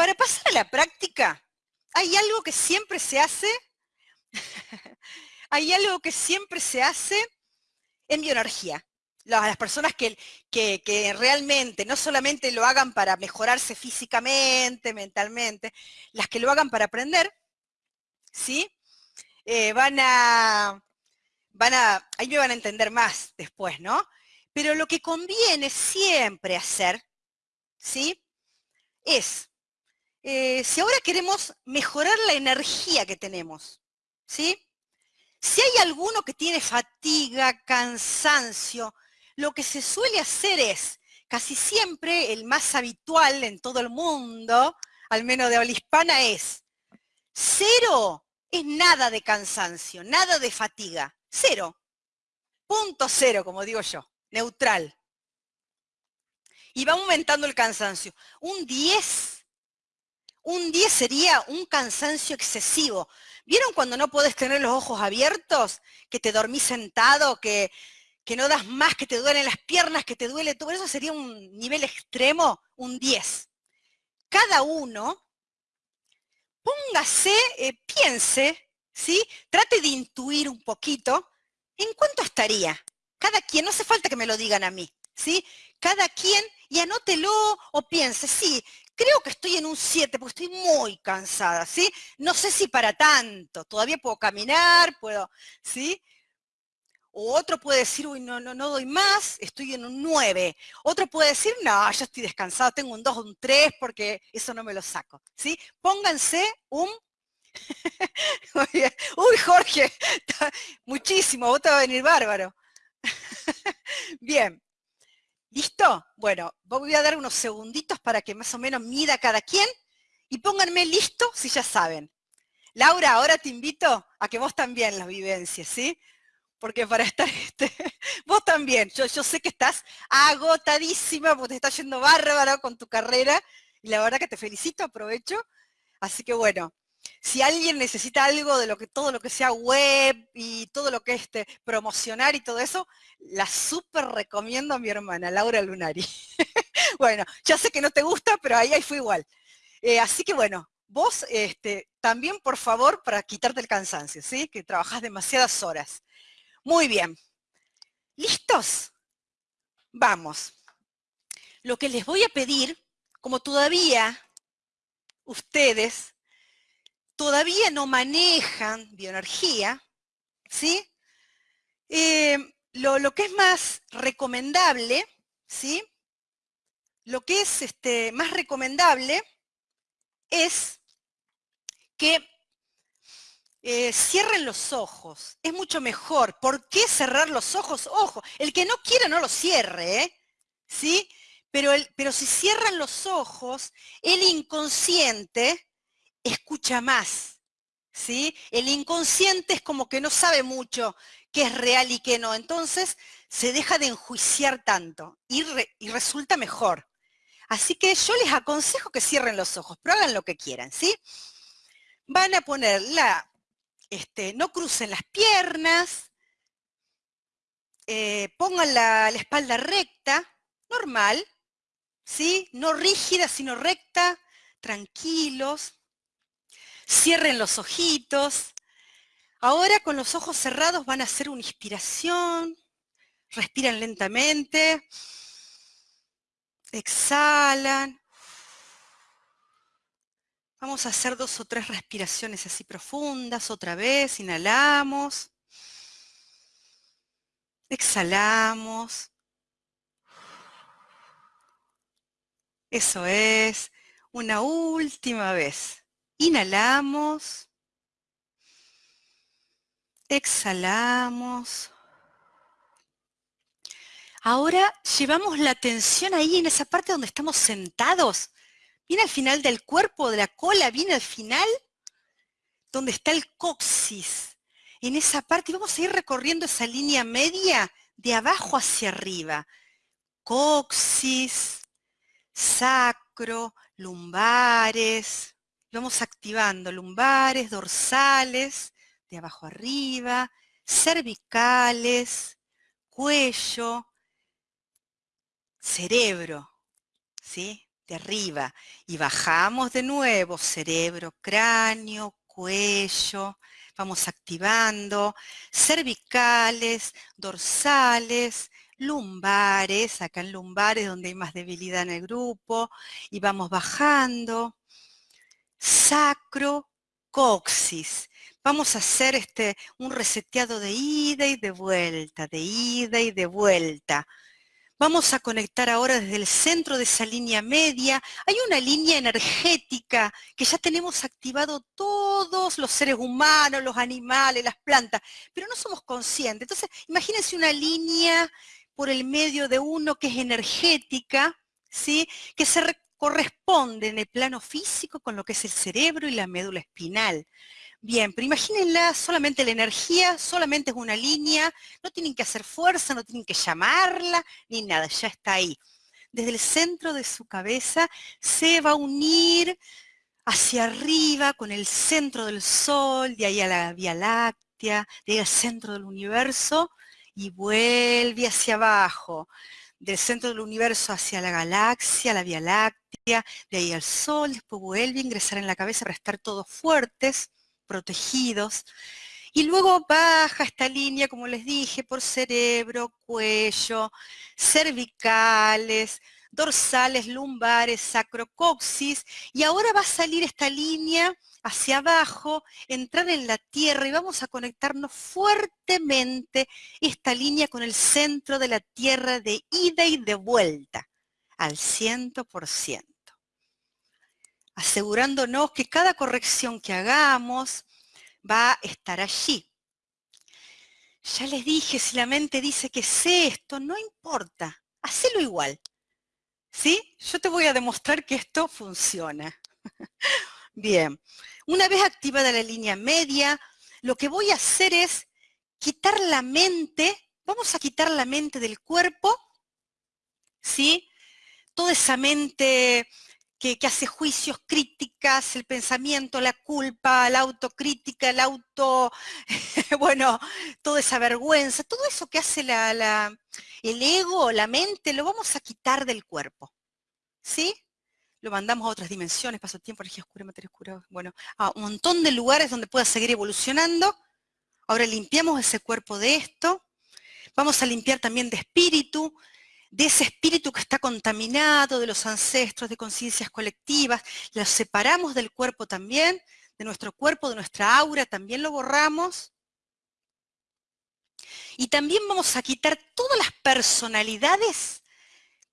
Para pasar a la práctica, hay algo que siempre se hace, hay algo que siempre se hace en bioenergía. Las, personas que, que, realmente no solamente lo hagan para mejorarse físicamente, mentalmente, las que lo hagan para aprender, ¿sí? Eh, van a, van a, ahí me van a entender más después, ¿no? Pero lo que conviene siempre hacer, ¿sí? Es, eh, si ahora queremos mejorar la energía que tenemos, ¿sí? Si hay alguno que tiene fatiga, cansancio, lo que se suele hacer es, casi siempre el más habitual en todo el mundo, al menos de habla hispana, es cero es nada de cansancio, nada de fatiga, cero. Punto cero, como digo yo, neutral. Y va aumentando el cansancio. Un 10, un 10 sería un cansancio excesivo. ¿Vieron cuando no puedes tener los ojos abiertos? Que te dormís sentado, que, que no das más, que te duelen las piernas, que te duele todo. Eso sería un nivel extremo, un 10. Cada uno, póngase, eh, piense, ¿sí? Trate de intuir un poquito en cuánto estaría. Cada quien, no hace falta que me lo digan a mí, ¿sí? Cada quien, y anótelo o piense, sí, creo que estoy en un 7 porque estoy muy cansada, ¿sí? No sé si para tanto, todavía puedo caminar, puedo, ¿sí? O otro puede decir, uy, no, no, no doy más, estoy en un 9. Otro puede decir, no, ya estoy descansado, tengo un 2 o un 3 porque eso no me lo saco. ¿sí? Pónganse un... uy, Jorge, muchísimo, vos te va a venir bárbaro. Bien, ¿listo? Bueno, voy a dar unos segunditos para que más o menos mida cada quien y pónganme listo si ya saben. Laura, ahora te invito a que vos también las vivencias, ¿sí? porque para estar, este, vos también, yo, yo sé que estás agotadísima porque te está yendo bárbaro con tu carrera y la verdad que te felicito, aprovecho. Así que bueno, si alguien necesita algo de lo que todo lo que sea web y todo lo que es este, promocionar y todo eso, la súper recomiendo a mi hermana, Laura Lunari. bueno, ya sé que no te gusta, pero ahí, ahí fue igual. Eh, así que bueno, vos este, también, por favor, para quitarte el cansancio, ¿sí? Que trabajás demasiadas horas. Muy bien. ¿Listos? Vamos. Lo que les voy a pedir, como todavía ustedes todavía no manejan bioenergía, ¿sí? Eh, lo, que es más recomendable, ¿sí? Lo que es este, más recomendable es que eh, cierren los ojos, es mucho mejor. ¿Por qué cerrar los ojos? Ojo, el que no quiera no lo cierre, ¿eh? ¿sí? Pero, pero si cierran los ojos, el inconsciente escucha más, ¿sí? El inconsciente es como que no sabe mucho qué es real y qué no, entonces se deja de enjuiciar tanto y, resulta mejor. Así que yo les aconsejo que cierren los ojos, pero hagan lo que quieran, ¿sí? Van a poner la este, no crucen las piernas, eh, pongan la, espalda recta, normal, ¿sí? No rígida, sino recta, tranquilos. Cierren los ojitos. Ahora con los ojos cerrados van a hacer una inspiración. Respiran lentamente. Exhalan. Vamos a hacer dos o tres respiraciones así profundas, otra vez, inhalamos, exhalamos. Eso es, una última vez. Inhalamos, exhalamos. Ahora llevamos la atención ahí en esa parte donde estamos sentados Viene al final del cuerpo, de la cola, viene al final donde está el coxis. En esa parte, y vamos a ir recorriendo esa línea media de abajo hacia arriba. Coxis, sacro, lumbares. Vamos activando lumbares, dorsales, de abajo arriba, cervicales, cuello, cerebro, ¿sí? de arriba. Y bajamos de nuevo, cerebro, cráneo, cuello. Vamos activando cervicales, dorsales, lumbares, acá en lumbares donde hay más debilidad en el grupo, y vamos bajando, sacro, coxis. Vamos a hacer este, un reseteado de ida y de vuelta, de ida y de vuelta. Vamos a conectar ahora desde el centro de esa línea media. Hay una línea energética que ya tenemos activado todos los seres humanos, los animales, las plantas, pero no somos conscientes. Entonces, imagínense una línea por el medio de uno que es energética, ¿sí? que se corresponde en el plano físico con lo que es el cerebro y la médula espinal. Bien, pero imagínenla, solamente la energía, solamente es una línea, no tienen que hacer fuerza, no tienen que llamarla, ni nada, ya está ahí. Desde el centro de su cabeza se va a unir hacia arriba con el centro del Sol, de ahí a la Vía Láctea, de ahí al centro del universo, y vuelve hacia abajo, del centro del universo hacia la galaxia, la Vía Láctea, de ahí al Sol, después vuelve a ingresar en la cabeza para estar todos fuertes, protegidos, y luego baja esta línea, como les dije, por cerebro, cuello, cervicales, dorsales, lumbares, sacrocoxis, y ahora va a salir esta línea hacia abajo, entrar en la tierra y vamos a conectarnos fuertemente esta línea con el centro de la tierra de ida y de vuelta, al 100%. Asegurándonos que cada corrección que hagamos va a estar allí. Ya les dije, si la mente dice que sé esto, no importa, hacelo igual. ¿Sí? Yo te voy a demostrar que esto funciona. Bien, una vez activada la línea media, lo que voy a hacer es quitar la mente, vamos a quitar la mente del cuerpo, ¿sí? Toda esa mente que, hace juicios, críticas, el pensamiento, la culpa, la autocrítica, el auto, bueno, toda esa vergüenza, todo eso que hace la, el ego, la mente, lo vamos a quitar del cuerpo, ¿sí? Lo mandamos a otras dimensiones, paso-tiempo, energía oscura, materia oscura, bueno, a un montón de lugares donde pueda seguir evolucionando. Ahora limpiamos ese cuerpo de esto. Vamos a limpiar también de espíritu, de ese espíritu que está contaminado, de los ancestros, de conciencias colectivas. Lo separamos del cuerpo también, de nuestro cuerpo, de nuestra aura, también lo borramos. Y también vamos a quitar todas las personalidades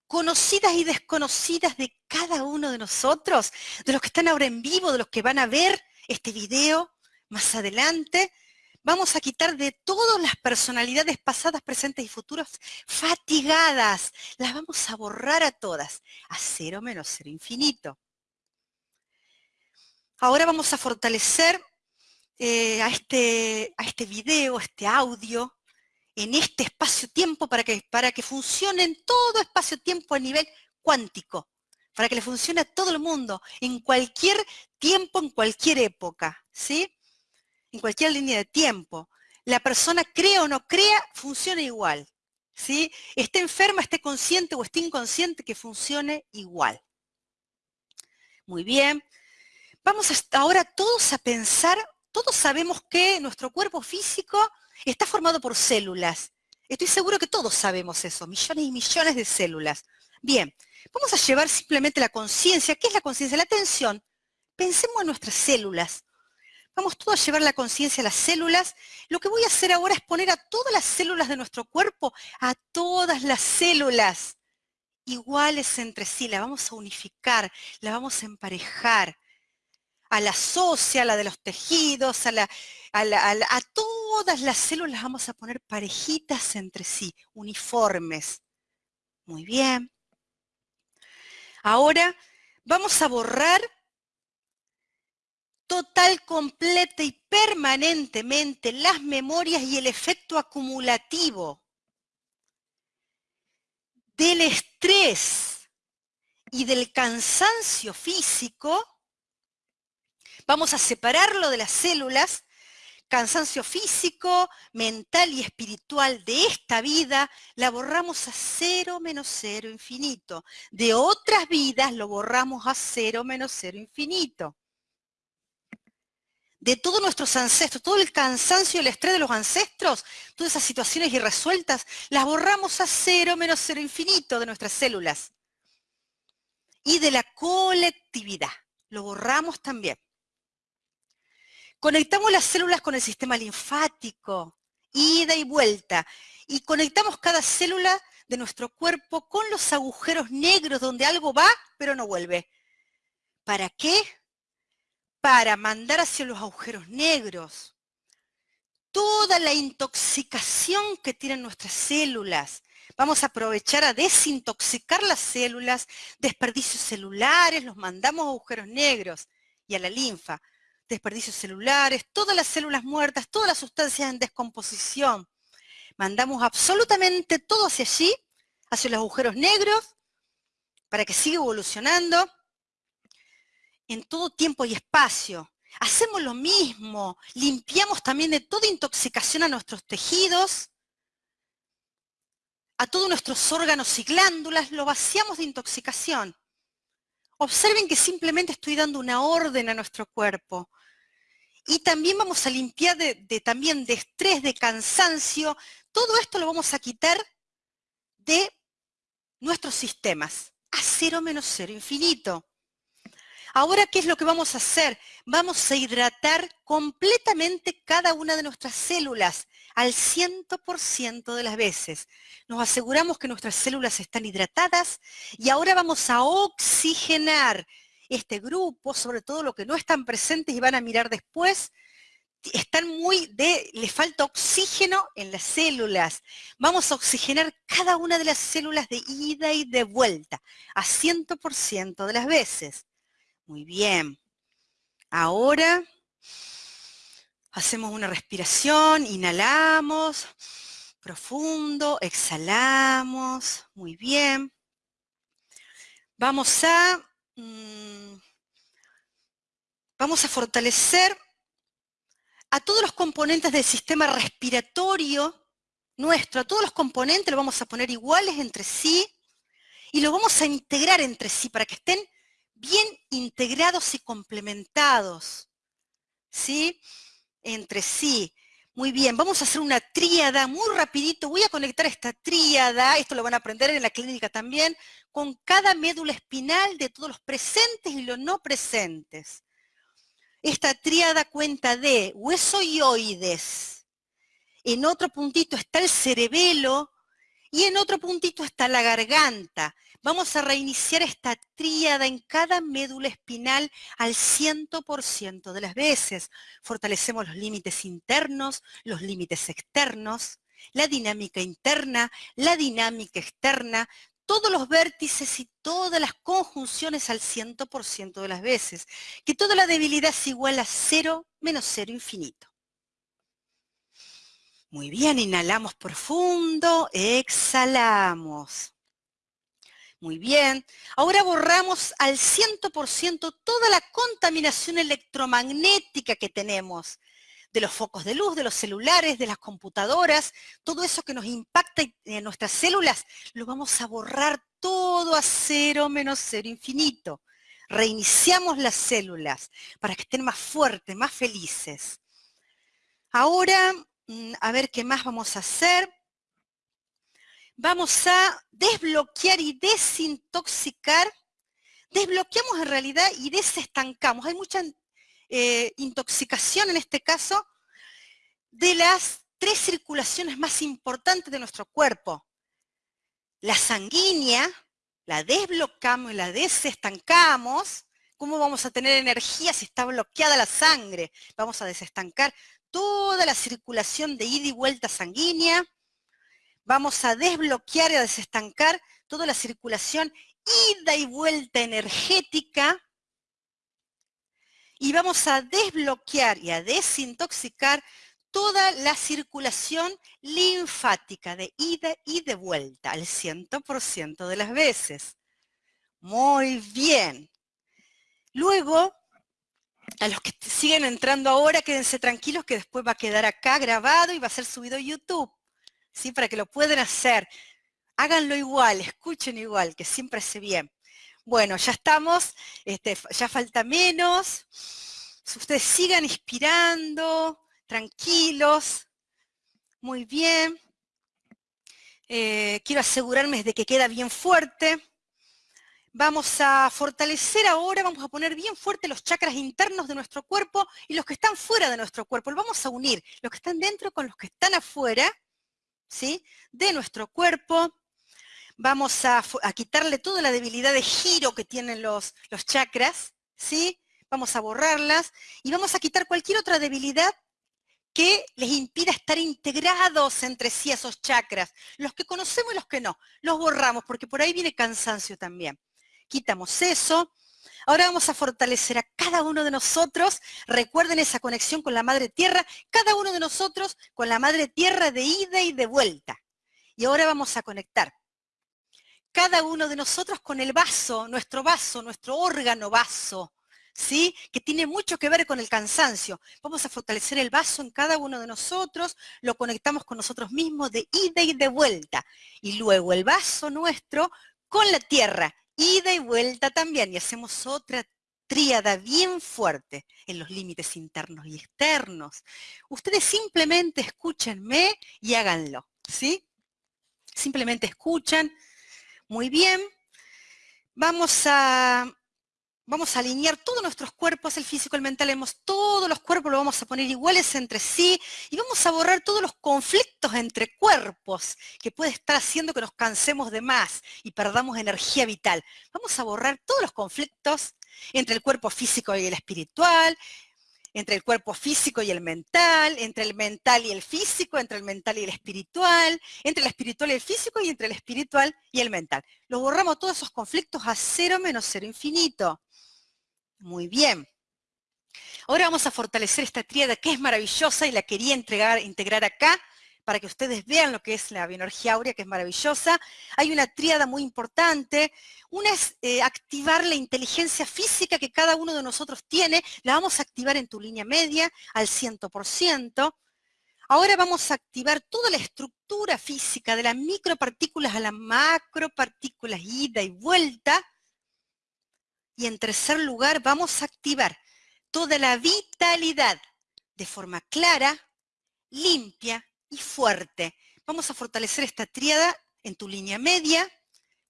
conocidas y desconocidas de cada uno de nosotros, de los que están ahora en vivo, de los que van a ver este video más adelante. Vamos a quitar de todas las personalidades pasadas, presentes y futuras fatigadas. Las vamos a borrar a todas, a cero menos cero infinito. Ahora vamos a fortalecer eh, a, este, a este video, este audio, en este espacio-tiempo para que, para que funcione en todo espacio-tiempo a nivel cuántico, para que le funcione a todo el mundo, en cualquier tiempo, en cualquier época, ¿sí? En cualquier línea de tiempo. La persona crea o no crea, funciona igual, ¿sí? Esté enferma, esté consciente o esté inconsciente, que funcione igual. Muy bien. Vamos ahora todos a pensar, todos sabemos que nuestro cuerpo físico Está formado por células. Estoy seguro que todos sabemos eso, millones y millones de células. Bien, vamos a llevar simplemente la conciencia. ¿Qué es la conciencia? La atención. Pensemos en nuestras células. Vamos todos a llevar la conciencia a las células. Lo que voy a hacer ahora es poner a todas las células de nuestro cuerpo, a todas las células iguales entre sí. La vamos a unificar, la vamos a emparejar. A la socia, a la de los tejidos, a, la, a, a todas las células vamos a poner parejitas entre sí, uniformes. Muy bien. Ahora vamos a borrar total, completa y permanentemente las memorias y el efecto acumulativo del estrés y del cansancio físico. Vamos a separarlo de las células cansancio físico, mental y espiritual de esta vida, la borramos a cero menos cero infinito. De otras vidas lo borramos a cero menos cero infinito. De todos nuestros ancestros, todo el cansancio el estrés de los ancestros, todas esas situaciones irresueltas, las borramos a cero menos cero infinito de nuestras células. Y de la colectividad, lo borramos también. Conectamos las células con el sistema linfático, ida y vuelta, y conectamos cada célula de nuestro cuerpo con los agujeros negros donde algo va pero no vuelve. ¿Para qué? Para mandar hacia los agujeros negros toda la intoxicación que tienen nuestras células. Vamos a aprovechar a desintoxicar las células, desperdicios celulares, los mandamos a agujeros negros y a la linfa desperdicios celulares, todas las células muertas, todas las sustancias en descomposición. Mandamos absolutamente todo hacia allí, hacia los agujeros negros, para que siga evolucionando en todo tiempo y espacio. Hacemos lo mismo, limpiamos también de toda intoxicación a nuestros tejidos, a todos nuestros órganos y glándulas, lo vaciamos de intoxicación. Observen que simplemente estoy dando una orden a nuestro cuerpo. Y también vamos a limpiar de, también de estrés, de cansancio. Todo esto lo vamos a quitar de nuestros sistemas. A cero menos cero infinito. Ahora, ¿qué es lo que vamos a hacer? Vamos a hidratar completamente cada una de nuestras células al 100% de las veces. Nos aseguramos que nuestras células están hidratadas y ahora vamos a oxigenar este grupo, sobre todo los que no están presentes y van a mirar después, están muy de, le falta oxígeno en las células. Vamos a oxigenar cada una de las células de ida y de vuelta, a 100% de las veces. Muy bien. Ahora Hacemos una respiración, inhalamos, profundo, exhalamos, muy bien. Vamos a, mm, vamos a fortalecer a todos los componentes del sistema respiratorio nuestro, a todos los componentes los vamos a poner iguales entre sí y los vamos a integrar entre sí para que estén bien integrados y complementados. ¿Sí? entre sí. Muy bien, vamos a hacer una tríada muy rapidito. Voy a conectar esta tríada, esto lo van a aprender en la clínica también, con cada médula espinal de todos los presentes y los no presentes. Esta tríada cuenta de hueso oides. En otro puntito está el cerebelo y en otro puntito está la garganta. Vamos a reiniciar esta tríada en cada médula espinal al 100% de las veces. Fortalecemos los límites internos, los límites externos, la dinámica interna, la dinámica externa, todos los vértices y todas las conjunciones al 100% de las veces. Que toda la debilidad es igual a cero menos cero infinito. Muy bien, inhalamos profundo, exhalamos. Muy bien. Ahora borramos al 100% toda la contaminación electromagnética que tenemos de los focos de luz, de los celulares, de las computadoras, todo eso que nos impacta en nuestras células, lo vamos a borrar todo a cero menos cero infinito. Reiniciamos las células para que estén más fuertes, más felices. Ahora, mm, a ver qué más vamos a hacer vamos a desbloquear y desintoxicar. Desbloqueamos en realidad y desestancamos. Hay mucha eh, intoxicación en este caso de las tres circulaciones más importantes de nuestro cuerpo. La sanguínea, la desbloqueamos y la desestancamos. ¿Cómo vamos a tener energía si está bloqueada la sangre? Vamos a desestancar toda la circulación de ida y vuelta sanguínea vamos a desbloquear y a desestancar toda la circulación ida y vuelta energética y vamos a desbloquear y a desintoxicar toda la circulación linfática de ida y de vuelta al 100% de las veces. Muy bien. Luego a los que siguen entrando ahora, quédense tranquilos que después va a quedar acá grabado y va a ser subido a YouTube, ¿sí? Para que lo puedan hacer. Háganlo igual, escuchen igual, que siempre hace bien. Bueno, ya estamos, este, ya falta menos. Ustedes sigan inspirando, tranquilos. Muy bien. Eh, quiero asegurarme de que queda bien fuerte. Vamos a fortalecer ahora, vamos a poner bien fuerte los chakras internos de nuestro cuerpo y los que están fuera de nuestro cuerpo. Vamos a unir, los que están dentro con los que están afuera, ¿sí? De nuestro cuerpo. Vamos a, quitarle toda la debilidad de giro que tienen los, los chakras, ¿sí? Vamos a borrarlas y vamos a quitar cualquier otra debilidad que les impida estar integrados entre sí esos chakras. Los que conocemos y los que no. Los borramos porque por ahí viene cansancio también quitamos eso. Ahora vamos a fortalecer a cada uno de nosotros. Recuerden esa conexión con la Madre Tierra. Cada uno de nosotros con la Madre Tierra de ida y de vuelta. Y ahora vamos a conectar. Cada uno de nosotros con el vaso, nuestro vaso, nuestro órgano vaso, ¿sí? Que tiene mucho que ver con el cansancio. Vamos a fortalecer el vaso en cada uno de nosotros, lo conectamos con nosotros mismos de ida y de vuelta. Y luego el vaso nuestro con la tierra ida y vuelta también, y hacemos otra tríada bien fuerte en los límites internos y externos. Ustedes simplemente escúchenme y háganlo, ¿sí? Simplemente escuchan. Muy bien. Vamos a vamos a alinear todos nuestros cuerpos, el físico, el mental, hemos, todos los cuerpos los vamos a poner iguales entre sí y vamos a borrar todos los conflictos entre cuerpos que puede estar haciendo que nos cansemos de más y perdamos energía vital. Vamos a borrar todos los conflictos entre el cuerpo físico y el espiritual, entre el cuerpo físico y el mental, entre el mental y el físico, entre el mental y el espiritual, entre el espiritual y el físico y entre el espiritual y el mental. Los borramos todos esos conflictos a cero menos cero infinito. Muy bien. Ahora vamos a fortalecer esta tríada que es maravillosa y la quería entregar, integrar acá para que ustedes vean lo que es la bioenergía áurea, que es maravillosa. Hay una tríada muy importante. Una es eh, activar la inteligencia física que cada uno de nosotros tiene. La vamos a activar en tu línea media al 100%. Ahora vamos a activar toda la estructura física de las micropartículas a las macropartículas, ida y vuelta. Y en tercer lugar, vamos a activar toda la vitalidad de forma clara, limpia y fuerte. Vamos a fortalecer esta tríada en tu línea media,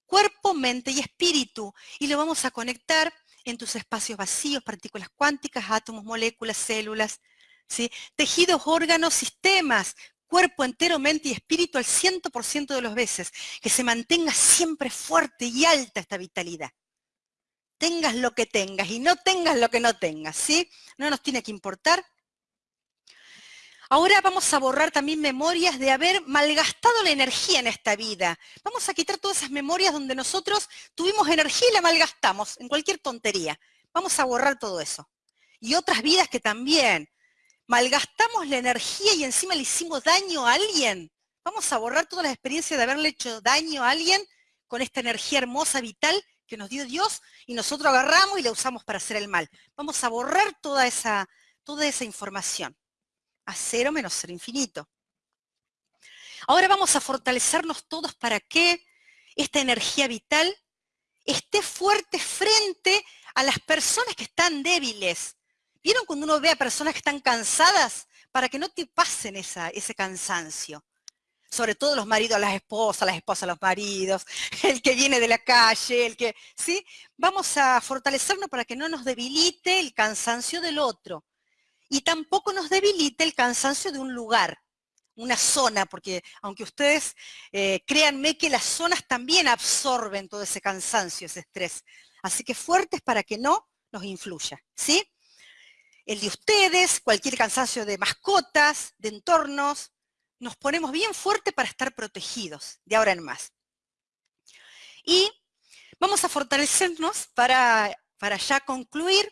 cuerpo, mente y espíritu. Y lo vamos a conectar en tus espacios vacíos, partículas cuánticas, átomos, moléculas, células, ¿sí? tejidos, órganos, sistemas, cuerpo entero, mente y espíritu al 100% de las veces. Que se mantenga siempre fuerte y alta esta vitalidad tengas lo que tengas y no tengas lo que no tengas, ¿sí? No nos tiene que importar. Ahora vamos a borrar también memorias de haber malgastado la energía en esta vida. Vamos a quitar todas esas memorias donde nosotros tuvimos energía y la malgastamos en cualquier tontería. Vamos a borrar todo eso. Y otras vidas que también malgastamos la energía y encima le hicimos daño a alguien. Vamos a borrar todas las experiencias de haberle hecho daño a alguien con esta energía hermosa, vital, que nos dio Dios y nosotros agarramos y la usamos para hacer el mal. Vamos a borrar toda esa, toda esa información. A cero menos cero infinito. Ahora vamos a fortalecernos todos para que esta energía vital esté fuerte frente a las personas que están débiles. ¿Vieron cuando uno ve a personas que están cansadas? Para que no te pasen esa, ese cansancio sobre todo los maridos a las esposas, las esposas a los maridos, el que viene de la calle, el que, ¿sí? Vamos a fortalecernos para que no nos debilite el cansancio del otro y tampoco nos debilite el cansancio de un lugar, una zona, porque aunque ustedes eh, créanme que las zonas también absorben todo ese cansancio, ese estrés. Así que fuertes para que no nos influya, ¿sí? El de ustedes, cualquier cansancio de mascotas, de entornos, nos ponemos bien fuerte para estar protegidos de ahora en más. Y vamos a fortalecernos para, para ya concluir,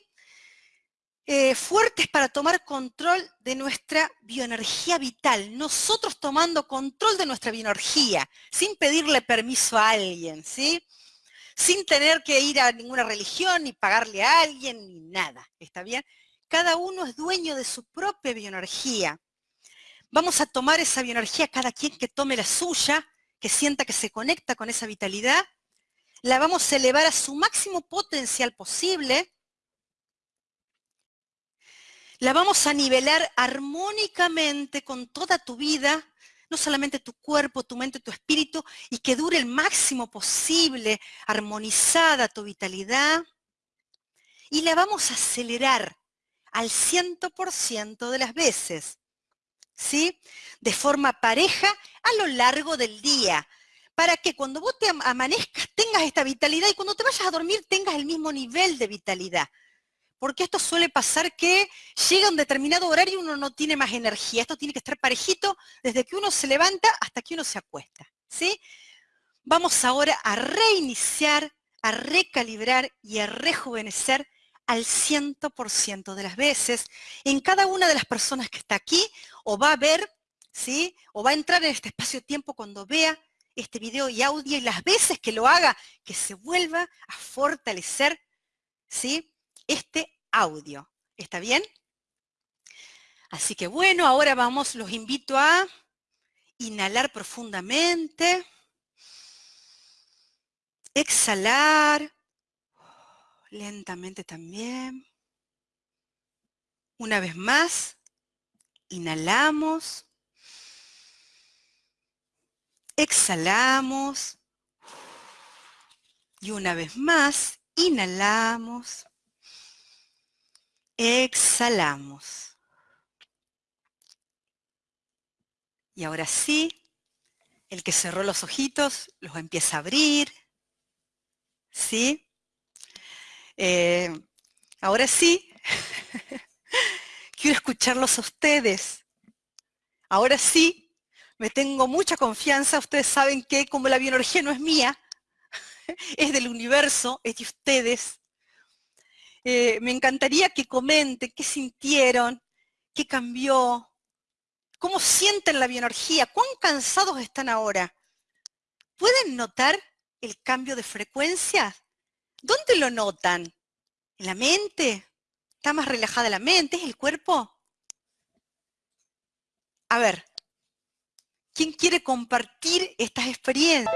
eh, fuertes para tomar control de nuestra bioenergía vital, nosotros tomando control de nuestra bioenergía, sin pedirle permiso a alguien, ¿sí? Sin tener que ir a ninguna religión, ni pagarle a alguien, ni nada, ¿está bien? Cada uno es dueño de su propia bioenergía. Vamos a tomar esa bioenergía, cada quien que tome la suya, que sienta que se conecta con esa vitalidad, la vamos a elevar a su máximo potencial posible, la vamos a nivelar armónicamente con toda tu vida, no solamente tu cuerpo, tu mente, tu espíritu, y que dure el máximo posible, armonizada tu vitalidad, y la vamos a acelerar al 100% de las veces. ¿Sí? De forma pareja a lo largo del día, para que cuando vos te amanezcas tengas esta vitalidad y cuando te vayas a dormir tengas el mismo nivel de vitalidad. Porque esto suele pasar que llega un determinado horario y uno no tiene más energía. Esto tiene que estar parejito desde que uno se levanta hasta que uno se acuesta. ¿sí? Vamos ahora a reiniciar, a recalibrar y a rejuvenecer al 100% de las veces en cada una de las personas que está aquí o va a ver, ¿sí? O va a entrar en este espacio-tiempo cuando vea este video y audio y las veces que lo haga, que se vuelva a fortalecer, ¿sí? Este audio. ¿Está bien? Así que bueno, ahora vamos, los invito a inhalar profundamente, exhalar, lentamente también. Una vez más, inhalamos, exhalamos y una vez más, inhalamos, exhalamos. Y ahora sí, el que cerró los ojitos los empieza a abrir, ¿sí? Eh, ahora sí, quiero escucharlos a ustedes. Ahora sí, me tengo mucha confianza. Ustedes saben que como la bioenergía no es mía, es del universo, es de ustedes. Eh, me encantaría que comenten qué sintieron, qué cambió, cómo sienten la bioenergía, cuán cansados están ahora. ¿Pueden notar el cambio de frecuencia? ¿Dónde lo notan? ¿En la mente? ¿Está más relajada la mente? ¿Es el cuerpo? A ver, ¿quién quiere compartir estas experiencias?